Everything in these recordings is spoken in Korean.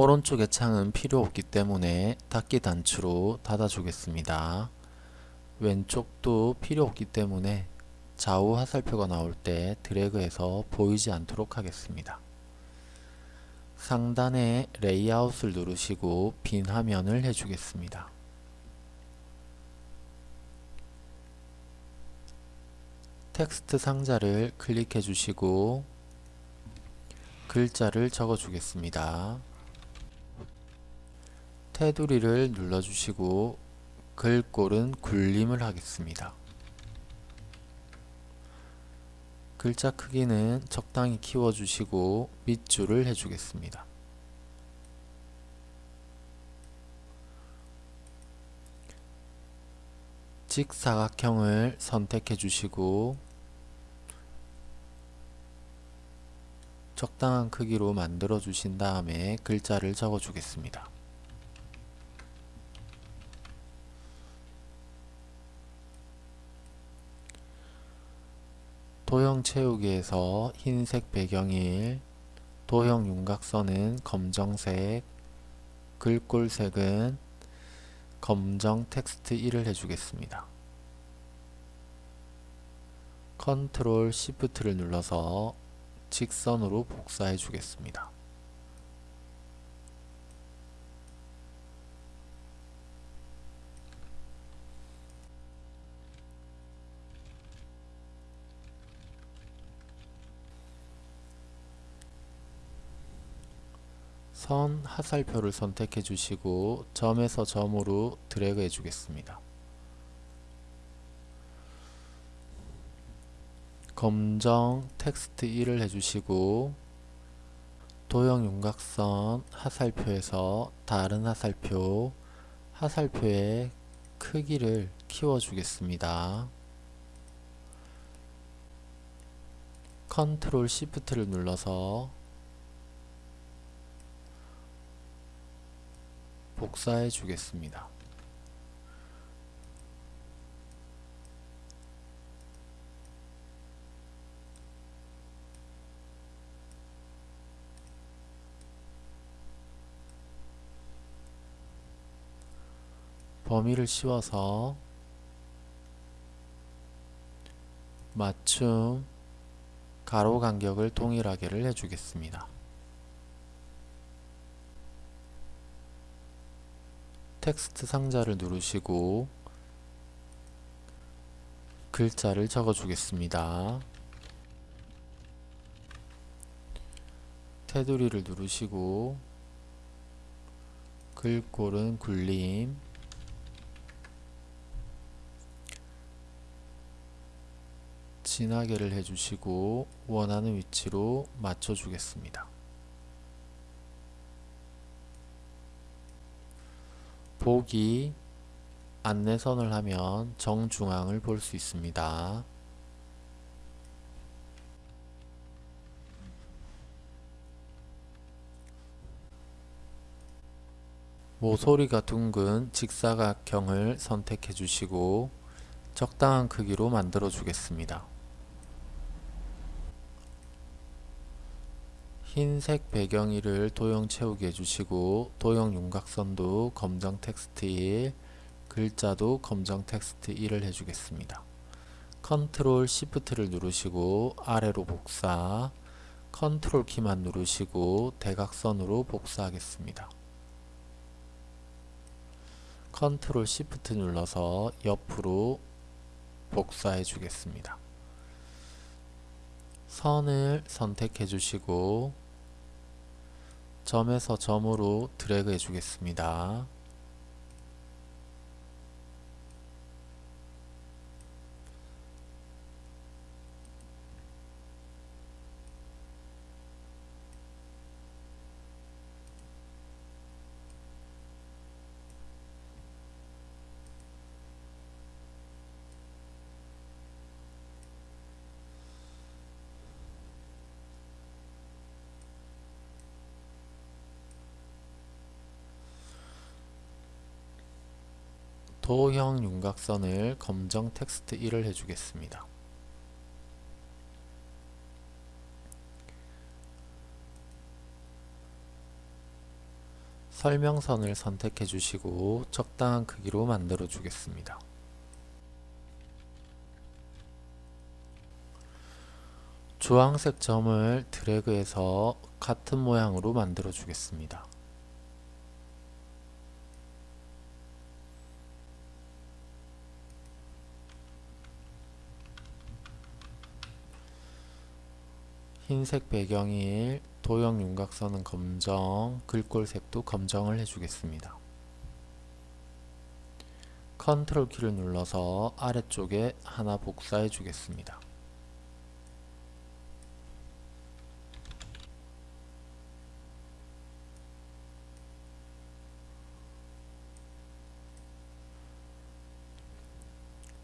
오른쪽의 창은 필요 없기 때문에 닫기 단추로 닫아 주겠습니다. 왼쪽도 필요 없기 때문에 좌우 화살표가 나올 때 드래그해서 보이지 않도록 하겠습니다. 상단에 레이아웃을 누르시고 빈 화면을 해주겠습니다. 텍스트 상자를 클릭해 주시고 글자를 적어 주겠습니다. 테두리를 눌러 주시고 글꼴은 굴림을 하겠습니다. 글자 크기는 적당히 키워주시고 밑줄을 해주겠습니다. 직사각형을 선택해 주시고 적당한 크기로 만들어 주신 다음에 글자를 적어 주겠습니다. 도형 채우기에서 흰색 배경일, 도형 윤곽선은 검정색, 글꼴색은 검정 텍스트 1을 해주겠습니다. 컨트롤 시프트를 눌러서 직선으로 복사해 주겠습니다. 선 하살표를 선택해 주시고 점에서 점으로 드래그 해 주겠습니다. 검정 텍스트 1을 해주시고 도형 윤곽선 화살표에서 다른 화살표 화살표의 크기를 키워주겠습니다. 컨트롤 시프트를 눌러서 복사해 주겠습니다. 범위를 씌워서 맞춤 가로 간격을 동일하게를 해주겠습니다. 텍스트 상자를 누르시고 글자를 적어 주겠습니다. 테두리를 누르시고 글꼴은 굴림 진하게를 해주시고 원하는 위치로 맞춰 주겠습니다. 보기 안내선을 하면 정중앙을 볼 수 있습니다. 모서리가 둥근 직사각형을 선택해 주시고 적당한 크기로 만들어 주겠습니다. 흰색 배경 1을 도형 채우기 해주시고 도형 윤곽선도 검정 텍스트 1 글자도 검정 텍스트 1을 해주겠습니다. 컨트롤 시프트를 누르시고 아래로 복사 컨트롤 키만 누르시고 대각선으로 복사하겠습니다. 컨트롤 시프트 눌러서 옆으로 복사해 주겠습니다. 선을 선택해 주시고 점에서 점으로 드래그 해주겠습니다. 도형 윤곽선을 검정 텍스트 1을 해주겠습니다. 설명선을 선택해 주시고 적당한 크기로 만들어 주겠습니다. 주황색 점을 드래그해서 같은 모양으로 만들어 주겠습니다. 흰색 배경일 도형 윤곽선은 검정, 글꼴색도 검정을 해주겠습니다. 컨트롤 키를 눌러서 아래쪽에 하나 복사해 주겠습니다.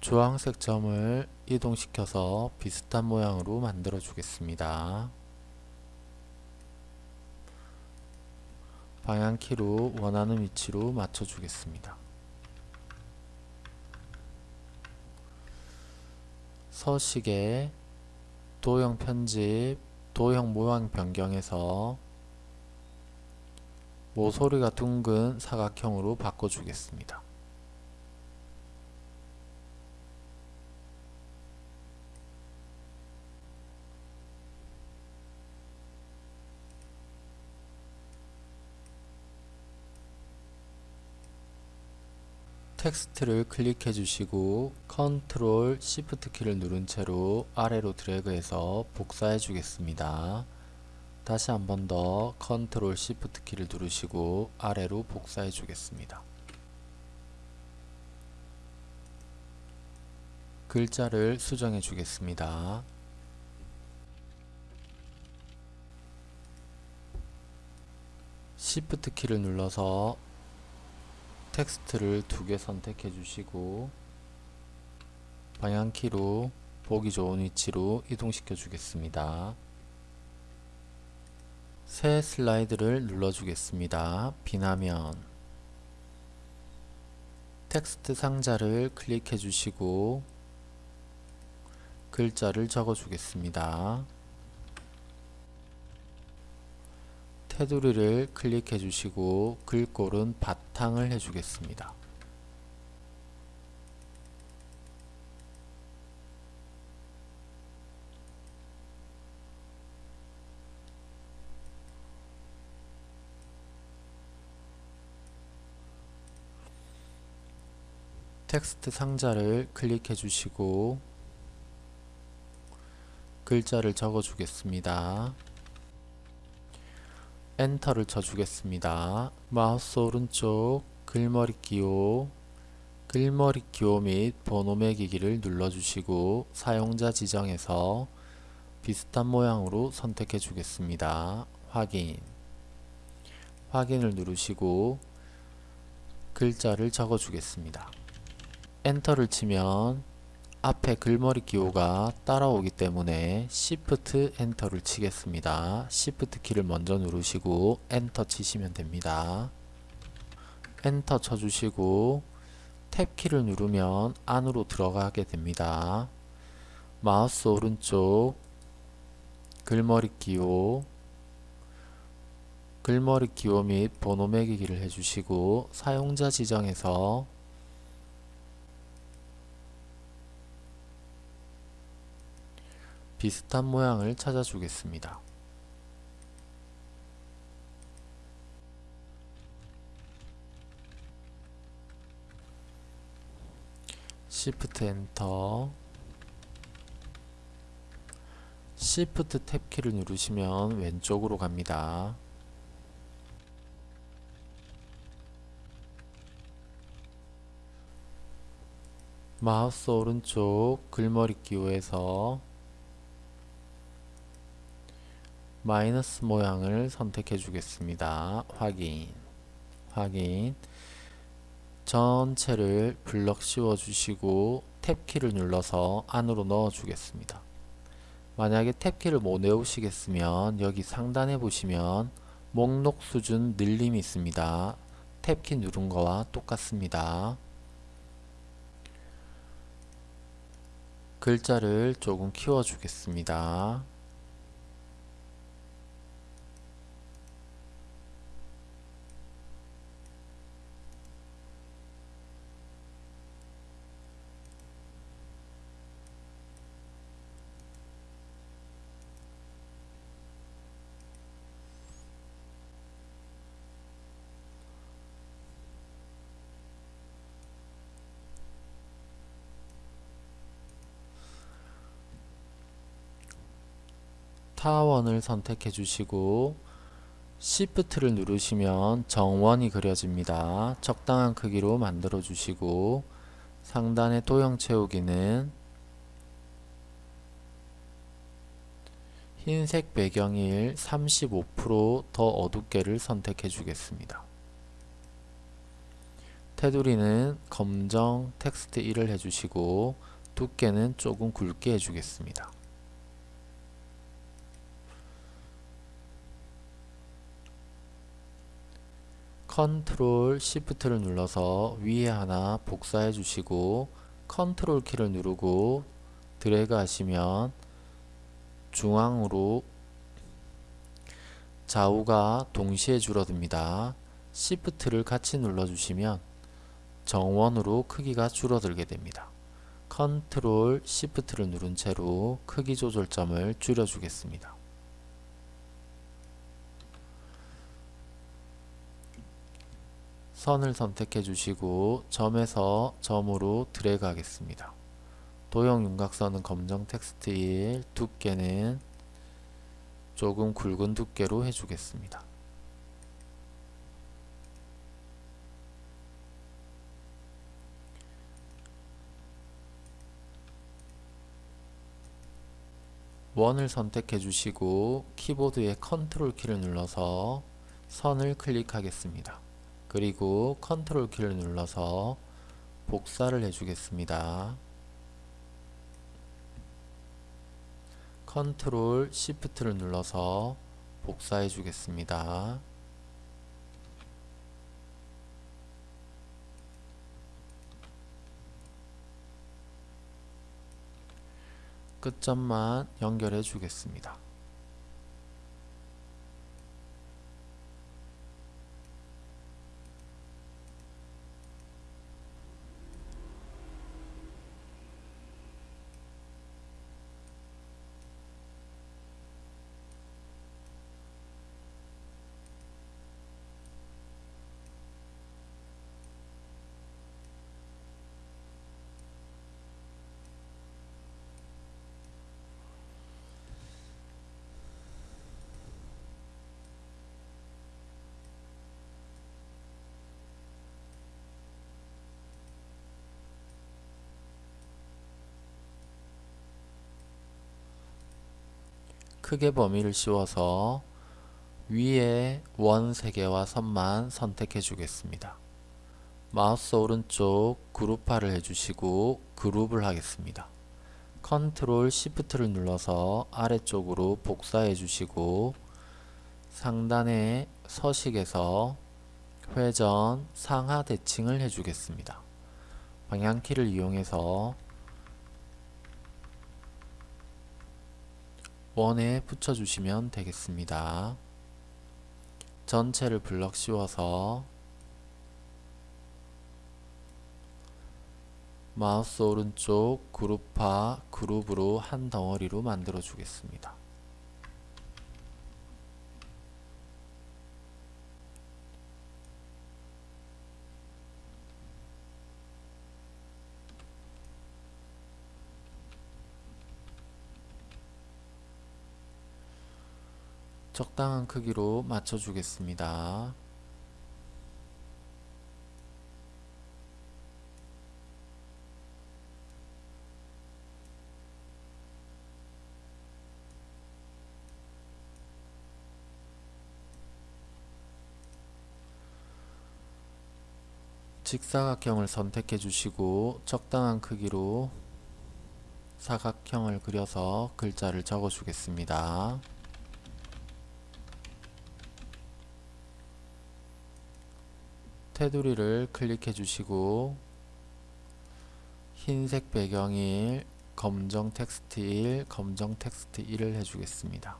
주황색 점을 이동시켜서 비슷한 모양으로 만들어 주겠습니다. 방향키로 원하는 위치로 맞춰 주겠습니다. 서식에 도형 편집, 도형 모양 변경해서 모서리가 둥근 사각형으로 바꿔주겠습니다. 텍스트를 클릭해 주시고 컨트롤 시프트 키를 누른 채로 아래로 드래그해서 복사해 주겠습니다. 다시 한 번 더 컨트롤 시프트 키를 누르시고 아래로 복사해 주겠습니다. 글자를 수정해 주겠습니다. 시프트 키를 눌러서 텍스트를 두 개 선택해 주시고 방향키로 보기 좋은 위치로 이동시켜 주겠습니다. 새 슬라이드를 눌러 주겠습니다. 빈 화면 텍스트 상자를 클릭해 주시고 글자를 적어 주겠습니다. 테두리를 클릭해 주시고 글꼴은 바탕을 해 주겠습니다. 텍스트 상자를 클릭해 주시고 글자를 적어 주겠습니다. 엔터를 쳐주겠습니다. 마우스 오른쪽 글머리 기호 글머리 기호 및 번호 매기기를 눌러주시고 사용자 지정에서 비슷한 모양으로 선택해 주겠습니다. 확인 확인을 누르시고 글자를 적어 주겠습니다. 엔터를 치면 앞에 글머리 기호가 따라오기 때문에 Shift 엔터를 치겠습니다. Shift 키를 먼저 누르시고 엔터 치시면 됩니다. 엔터 쳐주시고 탭 키를 누르면 안으로 들어가게 됩니다. 마우스 오른쪽 글머리 기호 글머리 기호 및 번호 매기기를 해주시고 사용자 지정에서 비슷한 모양을 찾아주겠습니다. Shift 엔터 Shift 탭 키를 누르시면 왼쪽으로 갑니다. 마우스 오른쪽 글머리 기호에서 마이너스 모양을 선택해 주겠습니다. 확인 확인 전체를 블럭 씌워 주시고 탭키를 눌러서 안으로 넣어 주겠습니다. 만약에 탭키를 못 외우시겠으면 여기 상단에 보시면 목록 수준 늘림이 있습니다. 탭키 누른 거와 똑같습니다. 글자를 조금 키워 주겠습니다. 타원을 선택해 주시고 Shift를 누르시면 정원이 그려집니다. 적당한 크기로 만들어 주시고 상단의 도형 채우기는 흰색 배경일 35%더 어둡게를 선택해 주겠습니다. 테두리는 검정 텍스트 1을 해주시고 두께는 조금 굵게 해주겠습니다. 컨트롤 시프트를 눌러서 위에 하나 복사해 주시고 컨트롤 키를 누르고 드래그 하시면 중앙으로 좌우가 동시에 줄어듭니다. 시프트를 같이 눌러주시면 정원으로 크기가 줄어들게 됩니다. 컨트롤 시프트를 누른 채로 크기 조절점을 줄여주겠습니다. 선을 선택해 주시고 점에서 점으로 드래그 하겠습니다. 도형 윤곽선은 검정 텍스트 1, 두께는 조금 굵은 두께로 해주겠습니다. 원을 선택해 주시고 키보드의 컨트롤 키를 눌러서 선을 클릭하겠습니다. 그리고 컨트롤 키를 눌러서 복사를 해주겠습니다. 컨트롤 시프트를 눌러서 복사해 주겠습니다. 끝점만 연결해 주겠습니다. 크게 범위를 씌워서 위에 원 3개와 선만 선택해 주겠습니다. 마우스 오른쪽 그룹화를 해주시고 그룹을 하겠습니다. 컨트롤 시프트를 눌러서 아래쪽으로 복사해 주시고 상단의 서식에서 회전 상하 대칭을 해주겠습니다. 방향키를 이용해서 원에 붙여주시면 되겠습니다. 전체를 블럭 씌워서 마우스 오른쪽 그룹화 그룹으로 한 덩어리로 만들어 주겠습니다. 적당한 크기로 맞춰 주겠습니다. 직사각형을 선택해 주시고 적당한 크기로 사각형을 그려서 글자를 적어 주겠습니다. 테두리를 클릭해 주시고 흰색 배경일 검정 텍스트 1, 검정 텍스트 1을 해주겠습니다.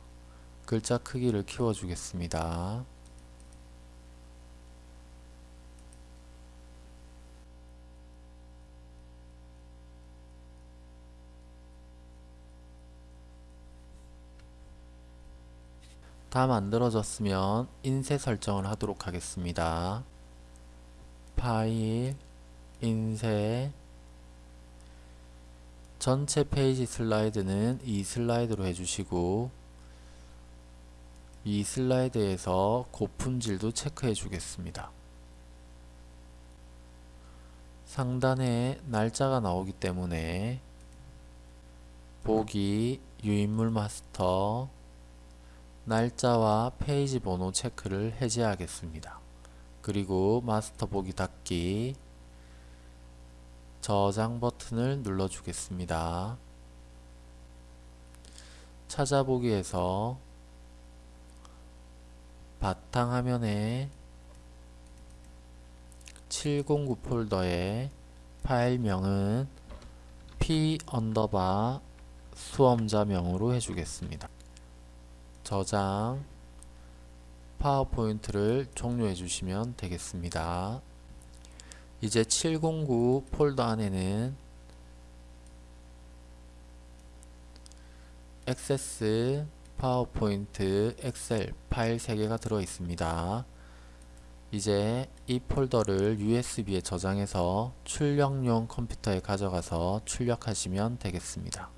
글자 크기를 키워주겠습니다. 다 만들어졌으면 인쇄 설정을 하도록 하겠습니다. 파일, 인쇄, 전체 페이지 슬라이드는 2슬라이드로 해주시고 2슬라이드에서 고품질도 체크해 주겠습니다. 상단에 날짜가 나오기 때문에 보기 유인물 마스터 날짜와 페이지 번호 체크를 해제하겠습니다. 그리고 마스터 보기 닫기 저장 버튼을 눌러 주겠습니다. 찾아보기에서 바탕화면에 709 폴더의 파일명은 p underbar 수험자명으로 해주겠습니다. 저장 파워포인트를 종료해 주시면 되겠습니다. 이제 709 폴더 안에는 액세스, 파워포인트, 엑셀 파일 3개가 들어 있습니다. 이제 이 폴더를 USB에 저장해서 출력용 컴퓨터에 가져가서 출력하시면 되겠습니다.